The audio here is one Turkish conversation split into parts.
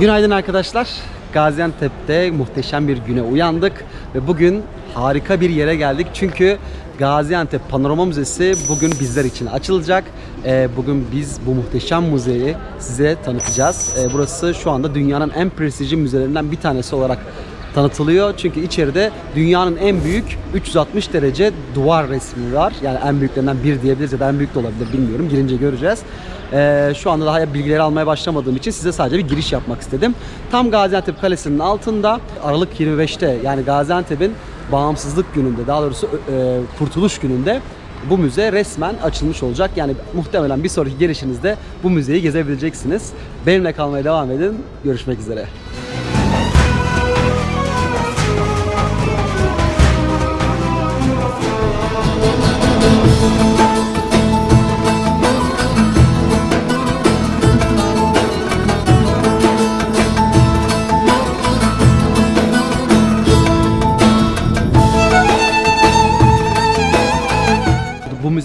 Günaydın arkadaşlar. Gaziantep'te muhteşem bir güne uyandık ve bugün harika bir yere geldik. Çünkü Gaziantep Panorama Müzesi bugün bizler için açılacak. Ee, bugün biz bu muhteşem müzeyi size tanıtacağız. Ee, burası şu anda dünyanın en prestijli müzelerinden bir tanesi olarak tanıtılıyor. Çünkü içeride dünyanın en büyük 360 derece duvar resmi var. Yani en büyüklerinden bir diyebiliriz ya da en büyük de olabilir bilmiyorum. Girince göreceğiz. Ee, şu anda daha bilgileri almaya başlamadığım için size sadece bir giriş yapmak istedim. Tam Gaziantep Kalesi'nin altında Aralık 25'te yani Gaziantep'in bağımsızlık gününde daha doğrusu e, kurtuluş gününde bu müze resmen açılmış olacak. Yani muhtemelen bir sonraki gelişinizde bu müzeyi gezebileceksiniz. Benimle kalmaya devam edin. Görüşmek üzere. Bu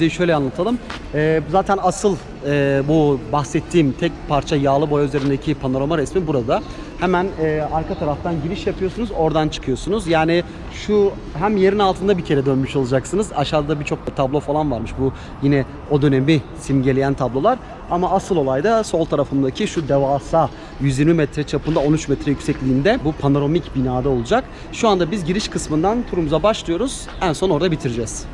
müzeyi şöyle anlatalım. Ee, zaten asıl e, bu bahsettiğim tek parça yağlı boya üzerindeki panorama resmi burada. Hemen e, arka taraftan giriş yapıyorsunuz, oradan çıkıyorsunuz. Yani şu hem yerin altında bir kere dönmüş olacaksınız. Aşağıda birçok tablo falan varmış. Bu yine o dönemi simgeleyen tablolar. Ama asıl olay da sol tarafındaki şu devasa 120 metre çapında 13 metre yüksekliğinde bu panoramik binada olacak. Şu anda biz giriş kısmından turumuza başlıyoruz. En son orada bitireceğiz.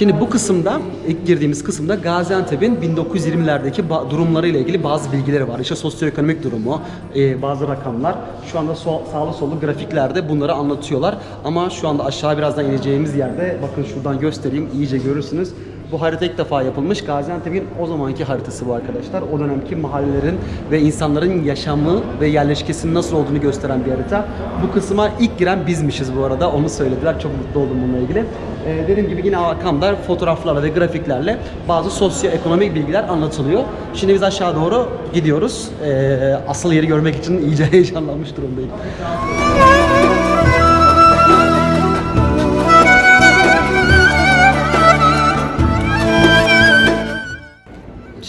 Şimdi bu kısımda, ilk girdiğimiz kısımda Gaziantep'in 1920'lerdeki ba- durumlarıyla ilgili bazı bilgileri var. İşte sosyoekonomik durumu, e, bazı rakamlar. Şu anda sol, sağlı sollu grafiklerde bunları anlatıyorlar. Ama şu anda aşağı birazdan ineceğimiz yerde, bakın şuradan göstereyim, iyice görürsünüz. Bu harita ilk defa yapılmış. Gaziantep'in o zamanki haritası bu arkadaşlar. O dönemki mahallelerin ve insanların yaşamı ve yerleşkesinin nasıl olduğunu gösteren bir harita. Bu kısma ilk giren bizmişiz bu arada. Onu söylediler. Çok mutlu oldum bununla ilgili. Ee, dediğim gibi yine arkamda fotoğraflarla ve grafiklerle bazı sosyoekonomik bilgiler anlatılıyor. Şimdi biz aşağı doğru gidiyoruz. Ee, asıl yeri görmek için iyice heyecanlanmış durumdayım.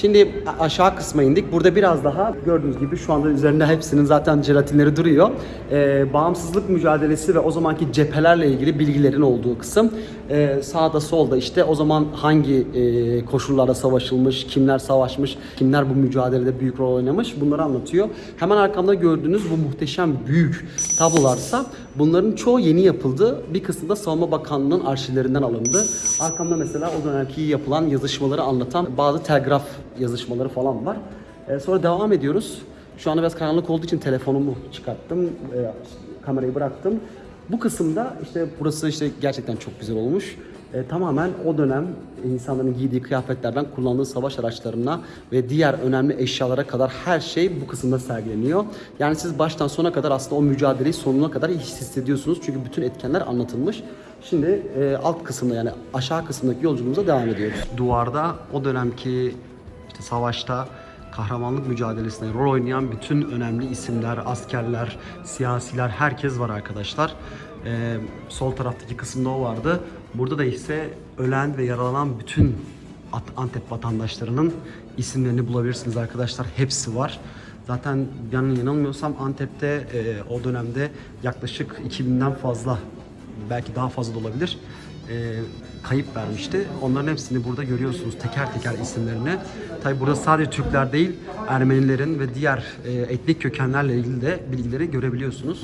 Şimdi aşağı kısma indik. Burada biraz daha gördüğünüz gibi şu anda üzerinde hepsinin zaten jelatinleri duruyor. Ee, bağımsızlık mücadelesi ve o zamanki cephelerle ilgili bilgilerin olduğu kısım. Ee, sağda solda işte o zaman hangi e, koşullarda savaşılmış, kimler savaşmış, kimler bu mücadelede büyük rol oynamış bunları anlatıyor. Hemen arkamda gördüğünüz bu muhteşem büyük tablolarsa bunların çoğu yeni yapıldı. Bir kısmı da Savunma Bakanlığı'nın arşivlerinden alındı. Arkamda mesela o dönemki yapılan yazışmaları anlatan bazı telgraf yazışmaları falan var. Ee, sonra devam ediyoruz. Şu anda biraz karanlık olduğu için telefonumu çıkarttım, e, kamerayı bıraktım. Bu kısımda işte burası işte gerçekten çok güzel olmuş. E, tamamen o dönem insanların giydiği kıyafetlerden kullandığı savaş araçlarına ve diğer önemli eşyalara kadar her şey bu kısımda sergileniyor. Yani siz baştan sona kadar aslında o mücadeleyi sonuna kadar hissediyorsunuz. Çünkü bütün etkenler anlatılmış. Şimdi e, alt kısımda yani aşağı kısımdaki yolculuğumuza devam ediyoruz. Duvarda o dönemki işte savaşta kahramanlık mücadelesinde rol oynayan bütün önemli isimler, askerler, siyasiler, herkes var arkadaşlar. Ee, sol taraftaki kısımda o vardı. Burada da ise ölen ve yaralanan bütün Antep vatandaşlarının isimlerini bulabilirsiniz arkadaşlar. Hepsi var. Zaten yani yanılmıyorsam Antep'te e, o dönemde yaklaşık 2000'den fazla belki daha fazla da olabilir e, kayıp vermişti. Onların hepsini burada görüyorsunuz teker teker isimlerini. Tabi burada sadece Türkler değil Ermenilerin ve diğer e, etnik kökenlerle ilgili de bilgileri görebiliyorsunuz.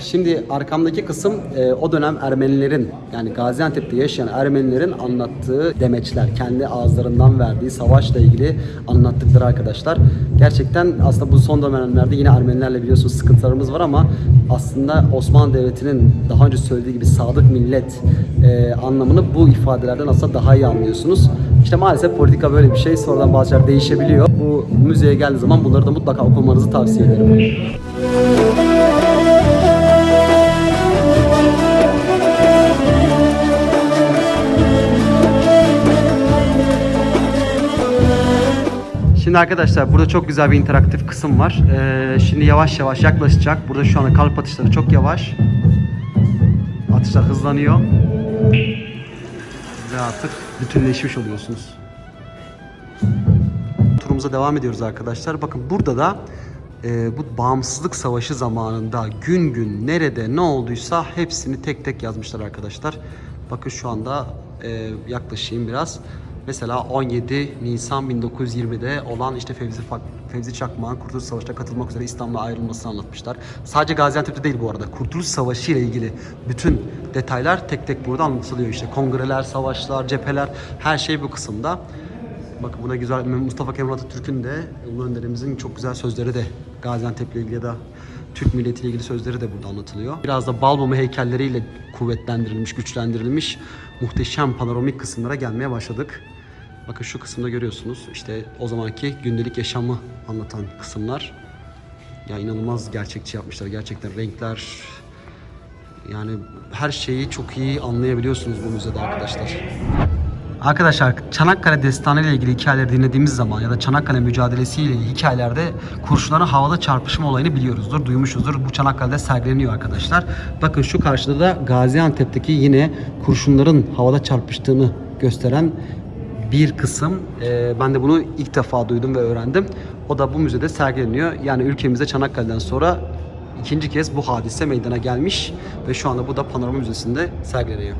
Şimdi arkamdaki kısım e, o dönem Ermenilerin yani Gaziantep'te yaşayan Ermenilerin anlattığı demeçler. Kendi ağızlarından verdiği savaşla ilgili anlattıkları arkadaşlar. Gerçekten aslında bu son dönemlerde yine Ermenilerle biliyorsunuz sıkıntılarımız var ama aslında Osmanlı Devleti'nin daha önce söylediği gibi sadık millet e, anlamını bu ifadelerden aslında daha iyi anlıyorsunuz. İşte maalesef politika böyle bir şey. Sonradan bazı şeyler değişebiliyor. Bu müzeye geldiği zaman bunları da mutlaka okumanızı tavsiye ederim. Şimdi arkadaşlar burada çok güzel bir interaktif kısım var. Ee, şimdi yavaş yavaş yaklaşacak. Burada şu anda kalp atışları çok yavaş. Atışlar hızlanıyor. Ve artık bütünleşmiş oluyorsunuz. Turumuza devam ediyoruz arkadaşlar. Bakın burada da e, bu bağımsızlık savaşı zamanında gün gün nerede ne olduysa hepsini tek tek yazmışlar arkadaşlar. Bakın şu anda e, yaklaşayım biraz. Mesela 17 Nisan 1920'de olan işte Fevzi, Fevzi Çakmak'ın Kurtuluş Savaşı'na katılmak üzere İstanbul'a ayrılmasını anlatmışlar. Sadece Gaziantep'te değil bu arada. Kurtuluş Savaşı ile ilgili bütün detaylar tek tek burada anlatılıyor. İşte kongreler, savaşlar, cepheler her şey bu kısımda. Bakın buna güzel Mustafa Kemal Atatürk'ün de Ulu Önderimizin çok güzel sözleri de Gaziantep'le ilgili ya da Türk milletiyle ilgili sözleri de burada anlatılıyor. Biraz da Balmumu heykelleriyle kuvvetlendirilmiş, güçlendirilmiş muhteşem panoramik kısımlara gelmeye başladık. Bakın şu kısımda görüyorsunuz işte o zamanki gündelik yaşamı anlatan kısımlar. Ya inanılmaz gerçekçi yapmışlar gerçekten renkler yani her şeyi çok iyi anlayabiliyorsunuz bu müzede arkadaşlar. Arkadaşlar Çanakkale Destanı ile ilgili hikayeleri dinlediğimiz zaman ya da Çanakkale mücadelesi ile ilgili hikayelerde kurşunların havada çarpışma olayını biliyoruzdur, duymuşuzdur. Bu Çanakkale'de sergileniyor arkadaşlar. Bakın şu karşıda da Gaziantep'teki yine kurşunların havada çarpıştığını gösteren bir kısım. Ee, ben de bunu ilk defa duydum ve öğrendim. O da bu müzede sergileniyor. Yani ülkemizde Çanakkale'den sonra ikinci kez bu hadise meydana gelmiş ve şu anda bu da Panorama Müzesi'nde sergileniyor.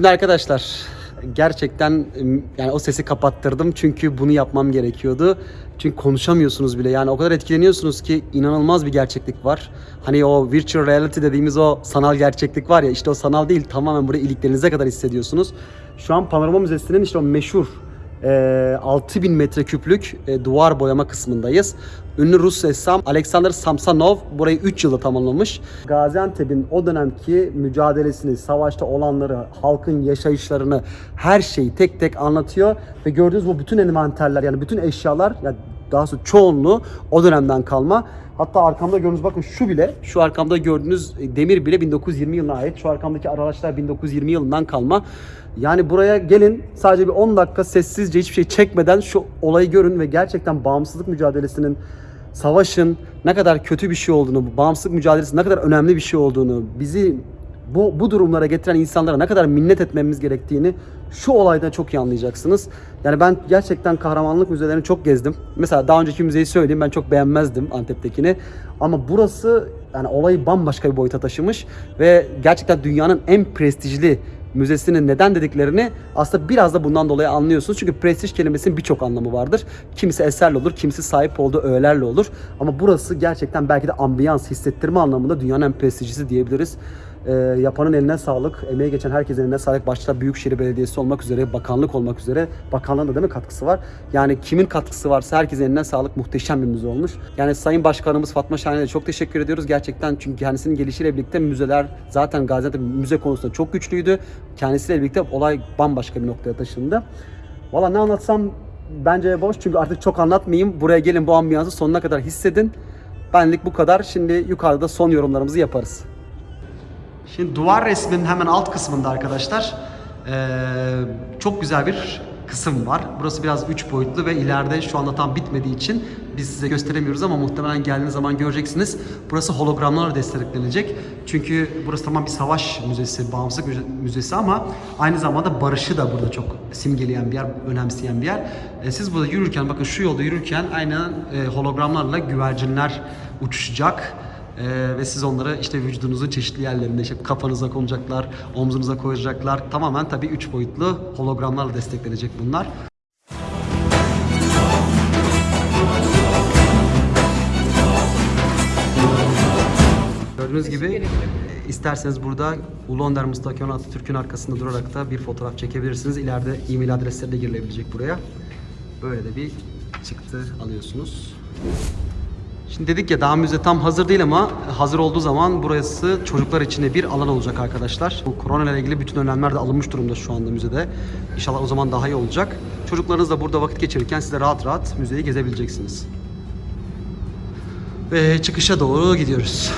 Şimdi arkadaşlar gerçekten yani o sesi kapattırdım çünkü bunu yapmam gerekiyordu. Çünkü konuşamıyorsunuz bile. Yani o kadar etkileniyorsunuz ki inanılmaz bir gerçeklik var. Hani o virtual reality dediğimiz o sanal gerçeklik var ya işte o sanal değil tamamen buraya iliklerinize kadar hissediyorsunuz. Şu an Panorama Müzesi'nin işte o meşhur e, 6000 metreküplük duvar boyama kısmındayız. Ünlü Rus ressam Alexander Samsonov burayı 3 yılda tamamlamış. Gaziantep'in o dönemki mücadelesini, savaşta olanları, halkın yaşayışlarını, her şeyi tek tek anlatıyor. Ve gördüğünüz bu bütün envanterler yani bütün eşyalar, yani daha sonra çoğunluğu o dönemden kalma. Hatta arkamda gördüğünüz bakın şu bile, şu arkamda gördüğünüz demir bile 1920 yılına ait. Şu arkamdaki araçlar 1920 yılından kalma. Yani buraya gelin sadece bir 10 dakika sessizce hiçbir şey çekmeden şu olayı görün ve gerçekten bağımsızlık mücadelesinin savaşın ne kadar kötü bir şey olduğunu, bağımsızlık mücadelesi ne kadar önemli bir şey olduğunu, bizi bu, bu durumlara getiren insanlara ne kadar minnet etmemiz gerektiğini şu olayda çok iyi anlayacaksınız. Yani ben gerçekten kahramanlık müzelerini çok gezdim. Mesela daha önceki müzeyi söyleyeyim ben çok beğenmezdim Antep'tekini. Ama burası yani olayı bambaşka bir boyuta taşımış ve gerçekten dünyanın en prestijli müzesinin neden dediklerini aslında biraz da bundan dolayı anlıyorsunuz. Çünkü prestij kelimesinin birçok anlamı vardır. Kimisi eserle olur, kimisi sahip olduğu öğelerle olur. Ama burası gerçekten belki de ambiyans hissettirme anlamında dünyanın en prestijlisi diyebiliriz. Ee, yapanın eline sağlık, emeği geçen herkesin eline sağlık. Başta Büyükşehir Belediyesi olmak üzere, bakanlık olmak üzere. Bakanlığın da değil mi katkısı var? Yani kimin katkısı varsa herkesin eline sağlık. Muhteşem bir müze olmuş. Yani Sayın Başkanımız Fatma Şahin'e çok teşekkür ediyoruz. Gerçekten çünkü kendisinin gelişiyle birlikte müzeler zaten Gaziantep müze konusunda çok güçlüydü. Kendisiyle birlikte olay bambaşka bir noktaya taşındı. Valla ne anlatsam bence boş çünkü artık çok anlatmayayım. Buraya gelin bu ambiyansı sonuna kadar hissedin. Benlik bu kadar. Şimdi yukarıda son yorumlarımızı yaparız. Şimdi duvar resminin hemen alt kısmında arkadaşlar çok güzel bir kısım var. Burası biraz üç boyutlu ve ileride şu anda tam bitmediği için biz size gösteremiyoruz ama muhtemelen geldiğiniz zaman göreceksiniz. Burası hologramlarla desteklenecek. Çünkü burası tamam bir savaş müzesi, bağımsızlık müze- müzesi ama aynı zamanda barışı da burada çok simgeleyen bir yer, önemseyen bir yer. E, siz burada yürürken bakın şu yolda yürürken aynen e, hologramlarla güvercinler uçuşacak. Ee, ve siz onları işte vücudunuzun çeşitli yerlerinde işte kafanıza konacaklar, omzunuza koyacaklar. Tamamen tabii 3 boyutlu hologramlarla desteklenecek bunlar. Gördüğünüz gibi e, isterseniz burada Ulu Önder Mustafa Kemal Atatürk'ün arkasında durarak da bir fotoğraf çekebilirsiniz. İleride e-mail adresleri de girilebilecek buraya. Böyle de bir çıktı alıyorsunuz. Şimdi dedik ya daha müze tam hazır değil ama hazır olduğu zaman burası çocuklar için bir alan olacak arkadaşlar. Bu korona ile ilgili bütün önlemler de alınmış durumda şu anda müzede. İnşallah o zaman daha iyi olacak. Çocuklarınız da burada vakit geçirirken siz de rahat rahat müzeyi gezebileceksiniz. Ve çıkışa doğru gidiyoruz.